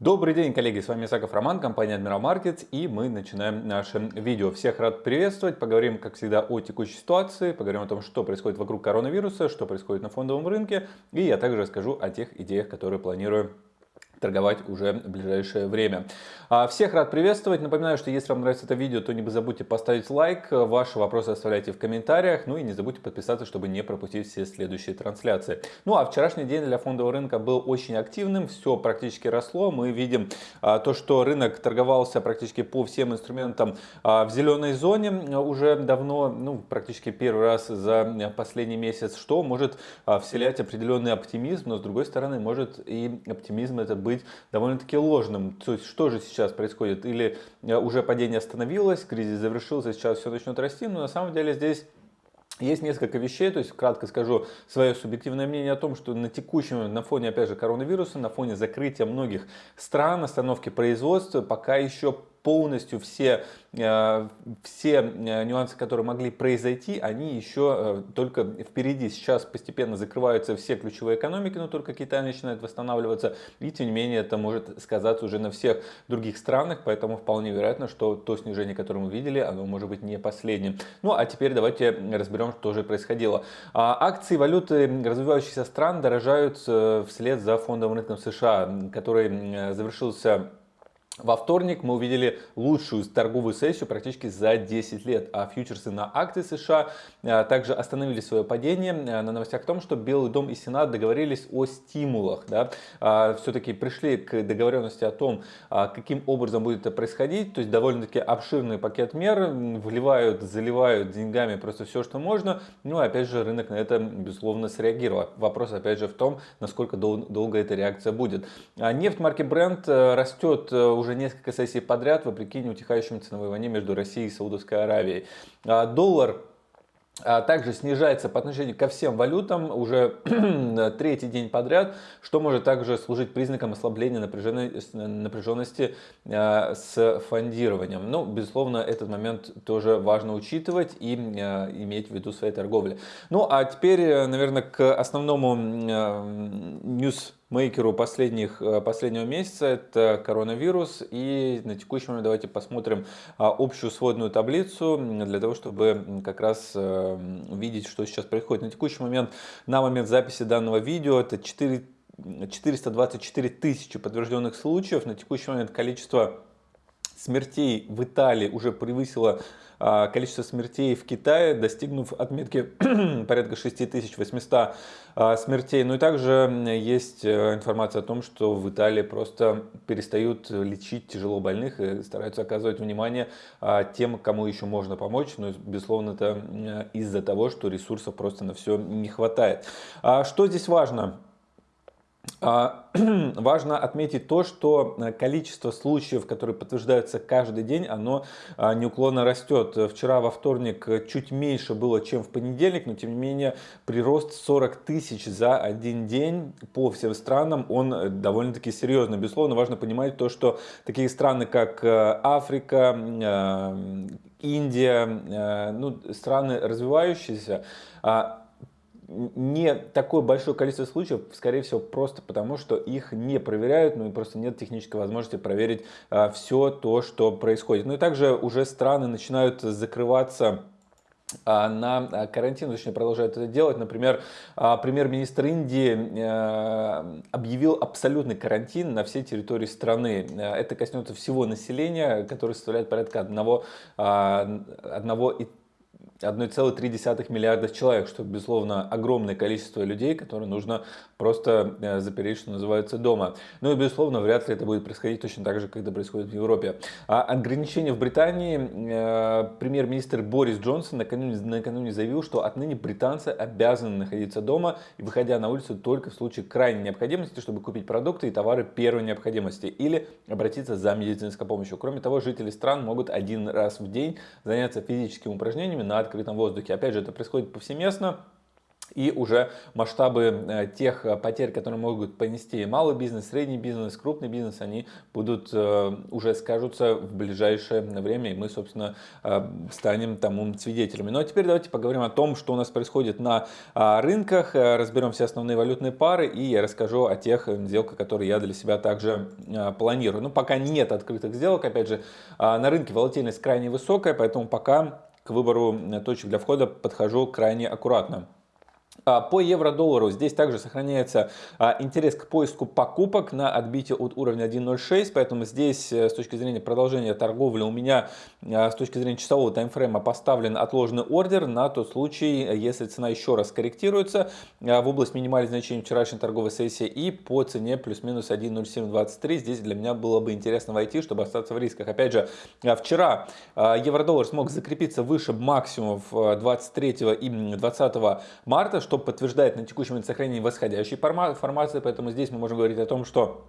Добрый день, коллеги, с вами Исаков Роман, компания Admiral Markets, и мы начинаем наше видео. Всех рад приветствовать, поговорим, как всегда, о текущей ситуации, поговорим о том, что происходит вокруг коронавируса, что происходит на фондовом рынке, и я также расскажу о тех идеях, которые планирую торговать уже в ближайшее время. А, всех рад приветствовать. Напоминаю, что если вам нравится это видео, то не забудьте поставить лайк. Ваши вопросы оставляйте в комментариях. Ну и не забудьте подписаться, чтобы не пропустить все следующие трансляции. Ну а вчерашний день для фондового рынка был очень активным. Все практически росло. Мы видим а, то, что рынок торговался практически по всем инструментам а, в зеленой зоне уже давно, ну практически первый раз за последний месяц, что может вселять определенный оптимизм, но с другой стороны может и оптимизм это быть довольно-таки ложным. То есть что же сейчас происходит? Или э, уже падение остановилось, кризис завершился, сейчас все начнет расти, но на самом деле здесь есть несколько вещей, то есть кратко скажу свое субъективное мнение о том, что на текущем, на фоне опять же коронавируса, на фоне закрытия многих стран, остановки производства, пока еще полностью все, э, все э, нюансы, которые могли произойти, они еще э, только впереди. Сейчас постепенно закрываются все ключевые экономики, но только Китай начинает восстанавливаться. И тем не менее это может сказаться уже на всех других странах, поэтому вполне вероятно, что то снижение, которое мы видели, оно может быть не последним. Ну а теперь давайте разберем, что же происходило. А, акции валюты развивающихся стран дорожают вслед за фондовым рынком США, который завершился во вторник мы увидели лучшую торговую сессию практически за 10 лет, а фьючерсы на акции США а, также остановили свое падение а, на новостях о том, что Белый дом и Сенат договорились о стимулах. Да? А, Все-таки пришли к договоренности о том, каким образом будет это происходить, то есть довольно-таки обширный пакет мер, вливают, заливают деньгами просто все, что можно, ну опять же рынок на это безусловно среагировал. Вопрос опять же в том, насколько дол долго эта реакция будет. Нефть марки Brent э, растет э, уже уже несколько сессий подряд, вопреки неутихающей ценовой войне между Россией и Саудовской Аравией. А доллар а также снижается по отношению ко всем валютам уже третий день подряд, что может также служить признаком ослабления напряженности а, с фондированием. Ну, безусловно, этот момент тоже важно учитывать и иметь в виду своей торговли. Ну, а теперь, наверное, к основному news мейкеру последних, э, последнего месяца, это коронавирус. И на текущий момент давайте посмотрим а, общую сводную таблицу, для того, чтобы как раз э, видеть, что сейчас происходит. На текущий момент, на момент записи данного видео, это 4, 424 тысячи подтвержденных случаев. На текущий момент количество смертей в Италии уже превысило а, количество смертей в Китае, достигнув отметки порядка 6800 а, смертей. Ну и также есть э, информация о том, что в Италии просто перестают лечить тяжело больных и стараются оказывать внимание а, тем, кому еще можно помочь. Но, безусловно, это из-за того, что ресурсов просто на все не хватает. Что здесь важно? А, важно отметить то, что э, количество случаев, которые подтверждаются каждый день, оно а, неуклонно растет. Вчера во вторник чуть меньше было, чем в понедельник, но тем не менее прирост 40 тысяч за один день по всем странам, он э, довольно-таки серьезный. Безусловно, важно понимать то, что такие страны, как э, Африка, Индия, ну, страны развивающиеся, а, не такое большое количество случаев, скорее всего, просто потому, что их не проверяют, ну и просто нет технической возможности проверить а, все то, что происходит. Ну и также уже страны начинают закрываться а, на а, карантин, точнее продолжают это делать. Например, а, премьер-министр Индии объявил абсолютный карантин на всей территории страны. Это коснется всего населения, которое составляет порядка 1, 1 1,3 миллиарда человек, что, безусловно, огромное количество людей, которые нужно просто э, запереть, что называется, дома. Ну и, безусловно, вряд ли это будет происходить точно так же, как это происходит в Европе. А ограничения в Британии, э, премьер-министр Борис Джонсон накануне, накануне заявил, что отныне британцы обязаны находиться дома и выходя на улицу только в случае крайней необходимости, чтобы купить продукты и товары первой необходимости или обратиться за медицинской помощью. Кроме того, жители стран могут один раз в день заняться физическими упражнениями на открытом воздухе. Опять же, это происходит повсеместно. и уже масштабы э, тех э, потерь, которые могут понести малый бизнес, средний бизнес, крупный бизнес, они будут э, уже скажутся в ближайшее время, и мы, собственно, станем тому свидетелями. Ну а теперь давайте поговорим о том, что у нас происходит на а, рынках, разберем все основные валютные пары, и я расскажу о тех сделках, которые я для себя также планирую. Ну, пока нет открытых сделок, опять же, на рынке волатильность крайне высокая, поэтому пока к выбору точек для входа подхожу крайне аккуратно. А, по евро-доллару здесь также сохраняется а, интерес к поиску покупок на отбитие от уровня 1.06, поэтому здесь э, с точки зрения продолжения торговли у меня а, с точки зрения часового таймфрейма поставлен отложенный ордер на тот случай, если цена еще раз корректируется в область минимальных значений вчерашней торговой сессии и по цене плюс-минус 1.0723. Здесь для меня было бы интересно войти, чтобы остаться в рисках. Опять же, вчера евро-доллар смог закрепиться выше максимумов 23 и 20 марта, что подтверждает на текущий момент сохранение восходящей формации, поэтому здесь мы можем говорить о том, что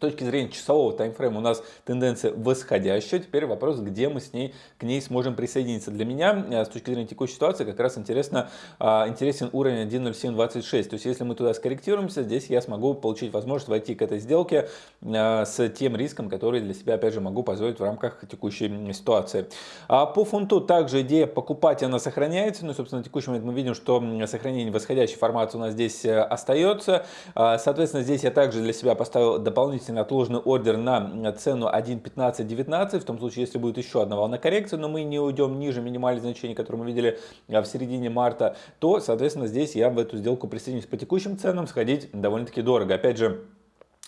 точки зрения часового таймфрейма у нас тенденция восходящая. Теперь вопрос, где мы с ней, к ней сможем присоединиться. Для меня э, с точки зрения текущей ситуации как раз интересно, а, интересен уровень 1.0726. То есть если мы туда скорректируемся, здесь я смогу получить возможность войти к этой сделке э, с тем риском, который для себя опять же могу позволить в рамках текущей ситуации. А по фунту также идея покупать она сохраняется. Ну, собственно, на текущий момент мы видим, что сохранение восходящей формации у нас здесь э, остается. А, соответственно, здесь я также для себя поставил дополнительный допустим, отложенный ордер на цену 1.1519, в том случае, если будет еще одна волна коррекции, но мы не уйдем ниже минимальных значений, которые мы видели а, в середине марта, то, соответственно, здесь я в эту сделку присоединюсь по текущим ценам, сходить довольно-таки дорого. Опять же,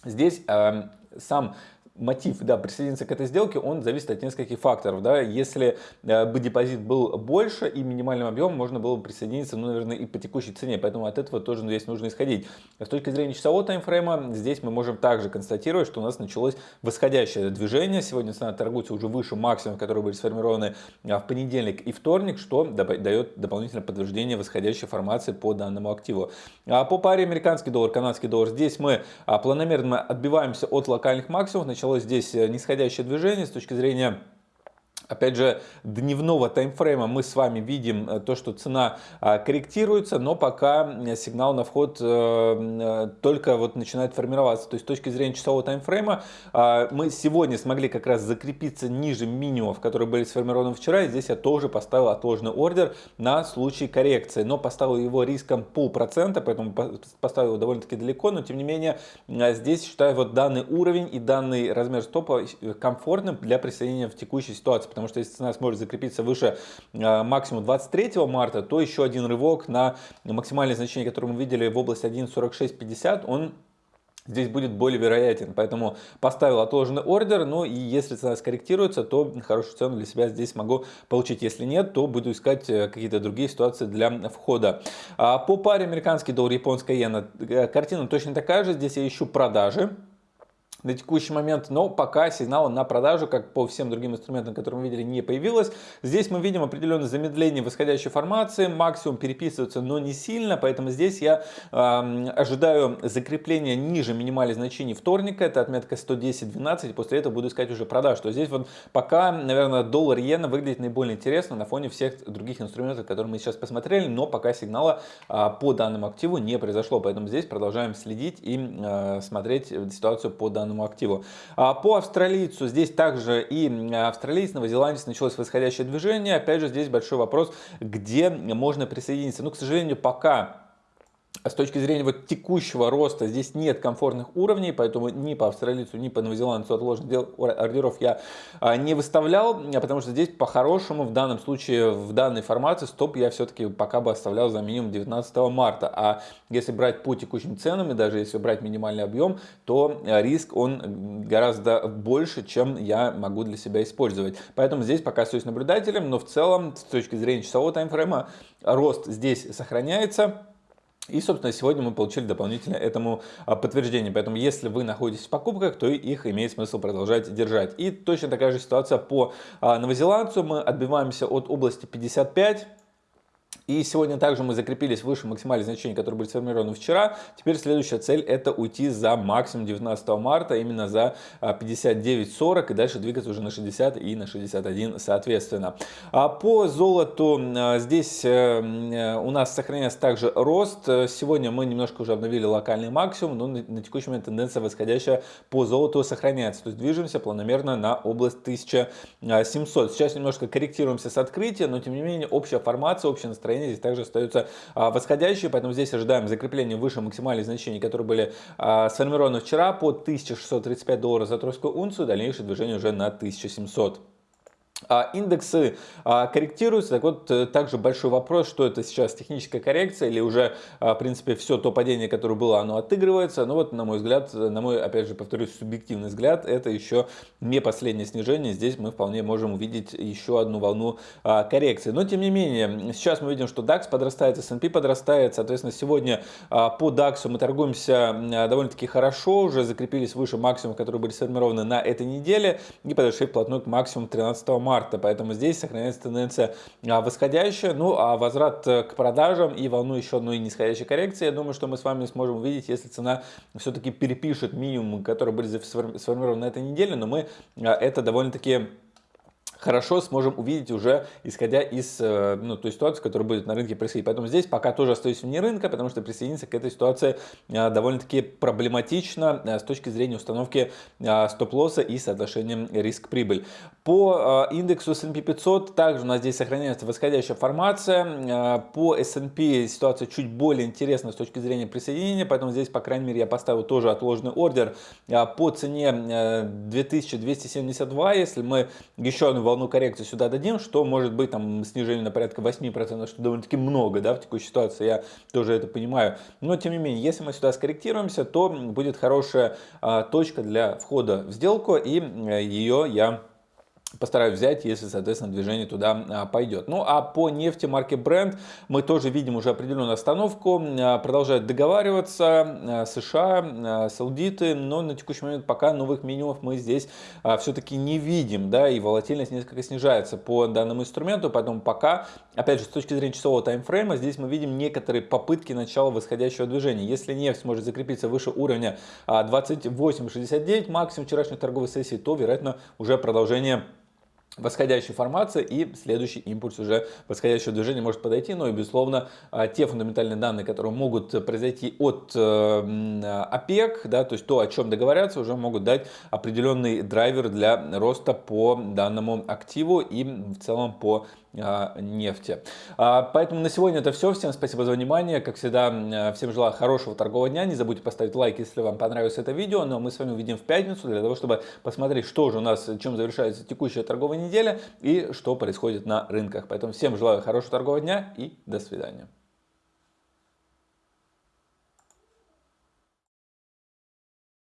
здесь э, сам мотив да, присоединиться к этой сделке, он зависит от нескольких факторов. Да. Если э, бы депозит был больше и минимальным объемом, можно было бы присоединиться, ну, наверное, и по текущей цене. Поэтому от этого тоже здесь нужно исходить. С точки зрения часового таймфрейма, здесь мы можем также констатировать, что у нас началось восходящее движение. Сегодня цена торгуется уже выше максимумов, которые были сформированы а, в понедельник и вторник, что дает дополнительное подтверждение восходящей формации по данному активу. А по паре американский доллар, канадский доллар, здесь мы а, планомерно отбиваемся от локальных максимумов, началось здесь э, нисходящее движение с точки зрения Опять же, дневного таймфрейма мы с вами видим э, то, что цена а, корректируется, но пока сигнал на вход э, э, только вот начинает формироваться. То есть с точки зрения часового таймфрейма а, мы сегодня смогли как раз закрепиться ниже минимумов, которые были сформированы вчера. И здесь я тоже поставил отложенный ордер на случай коррекции, но поставил его риском полпроцента, поэтому поставил его довольно-таки далеко, но тем не менее здесь считаю вот данный уровень и данный размер стопа комфортным для присоединения в текущей ситуации потому что если цена сможет закрепиться выше э, максимума 23 марта, то еще один рывок на максимальное значение, которое мы видели в области 1.4650, он здесь будет более вероятен. Поэтому поставил отложенный ордер, ну и если цена скорректируется, то хорошую цену для себя здесь могу получить. Если нет, то буду искать э, какие-то другие ситуации для входа. А по паре американский доллар, японская иена, э, картина точно такая же. Здесь я ищу продажи на текущий момент, но пока сигнала на продажу, как по всем другим инструментам, которые мы видели, не появилось. Здесь мы видим определенное замедление восходящей формации, максимум переписывается, но не сильно, поэтому здесь я э, ожидаю закрепления ниже минимальных значений вторника, это отметка 110-12, и после этого буду искать уже продаж. То здесь вот пока, наверное, доллар иена выглядит наиболее интересно на фоне всех других инструментов, которые мы сейчас посмотрели, но пока сигнала э, по данному активу не произошло, поэтому здесь продолжаем следить и э, смотреть ситуацию по данному данному активу. А по австралийцу здесь также и австралиец, новозеландец началось восходящее движение. Опять же, здесь большой вопрос, где можно присоединиться. Ну, к сожалению, пока с точки зрения вот текущего роста здесь нет комфортных уровней, поэтому ни по австралийцу, ни по новозеландцу отложенных ордеров я а, не выставлял, потому что здесь по-хорошему в данном случае, в данной формации стоп я все-таки пока бы оставлял за минимум 19 марта. А если брать по текущим ценам и даже если брать минимальный объем, то риск он гораздо больше, чем я могу для себя использовать. Поэтому здесь пока остаюсь наблюдателем, но в целом с точки зрения часового таймфрейма рост здесь сохраняется. И, собственно, сегодня мы получили дополнительно этому а, подтверждение. Поэтому, если вы находитесь в покупках, то их имеет смысл продолжать держать. И точно такая же ситуация по а, новозеландцу. Мы отбиваемся от области 55 И сегодня также мы закрепились выше максимальных значений, которые были сформированы вчера. Теперь следующая цель это уйти за максимум 19 марта, именно за 59.40 и дальше двигаться уже на 60 и на 61 соответственно. А по золоту здесь э, у нас сохраняется также рост. Сегодня мы немножко уже обновили локальный максимум, но на текущий момент тенденция восходящая по золоту сохраняется. То есть движемся планомерно на область 1700. Сейчас немножко корректируемся с открытия, но тем не менее общая формация, настроение настроение здесь также остаются а, восходящие, поэтому здесь ожидаем закрепления выше максимальных значений, которые были а, сформированы вчера по 1635 долларов за тройскую унцию, дальнейшее движение уже на 1700. А, индексы а, корректируются, так вот э, также большой вопрос, что это сейчас техническая коррекция или уже а, в принципе все то падение, которое было, оно отыгрывается, но вот на мой взгляд, на мой опять же повторюсь субъективный взгляд, это еще не последнее снижение, здесь мы вполне можем увидеть еще одну волну коррекции, но тем не менее, сейчас мы видим, что DAX подрастает, S&P подрастает, соответственно сегодня по DAX мы торгуемся довольно-таки хорошо, уже закрепились выше максимумов, которые были сформированы на этой неделе и подошли вплотную к максимуму 13 марта марта, поэтому здесь сохраняется тенденция а, восходящая. Ну а возврат э, к продажам и волну еще одной нисходящей коррекции, я думаю, что мы с вами сможем увидеть, если цена все-таки перепишет минимум, которые были сформированы на этой неделе, но мы а, это довольно-таки хорошо сможем увидеть уже исходя из э, ну, той ситуации, которая будет на рынке происходить. Поэтому здесь пока тоже остаюсь вне рынка, потому что присоединиться к этой ситуации э, довольно-таки проблематично э, с точки зрения установки стоп-лосса и соотношения риск-прибыль. По индексу S&P 500 также у нас здесь сохраняется восходящая формация. По S&P ситуация чуть более интересна с точки зрения присоединения, поэтому здесь, по крайней мере, я поставил тоже отложенный ордер по цене 2272. Если мы еще одну волну коррекции сюда дадим, что может быть там снижение на порядка 8%, что довольно-таки много да, в текущей ситуации, я тоже это понимаю. Но тем не менее, если мы сюда скорректируемся, то будет хорошая а, точка для входа в сделку, и э, ее я постараюсь взять, если, соответственно, движение туда а, пойдет. Ну, а по нефти марки Brent мы тоже видим уже определенную остановку, а, продолжают договариваться а, США, саудиты, но на текущий момент пока новых минимумов мы здесь все-таки не видим, да, и волатильность несколько снижается по данному инструменту, поэтому пока, опять же, с точки зрения часового таймфрейма, здесь мы видим некоторые попытки начала восходящего движения. Если нефть сможет закрепиться выше уровня 28.69, максимум вчерашней торговой сессии, то, вероятно, уже продолжение восходящая формация и следующий импульс уже восходящего движения может подойти. Но и, безусловно, а, те фундаментальные данные, которые могут произойти от э, ОПЕК, да, то есть то, о чем договорятся, уже могут дать определенный драйвер для роста по данному активу и в целом по а, нефти. А, поэтому на сегодня это все. Всем спасибо за внимание. Как всегда, всем желаю хорошего торгового дня. Не забудьте поставить лайк, если вам понравилось это видео. Но мы с вами увидим в пятницу для того, чтобы посмотреть, что же у нас, чем завершается текущая торговая неделя и что происходит на рынках. Поэтому всем желаю хорошего торгового дня и до свидания.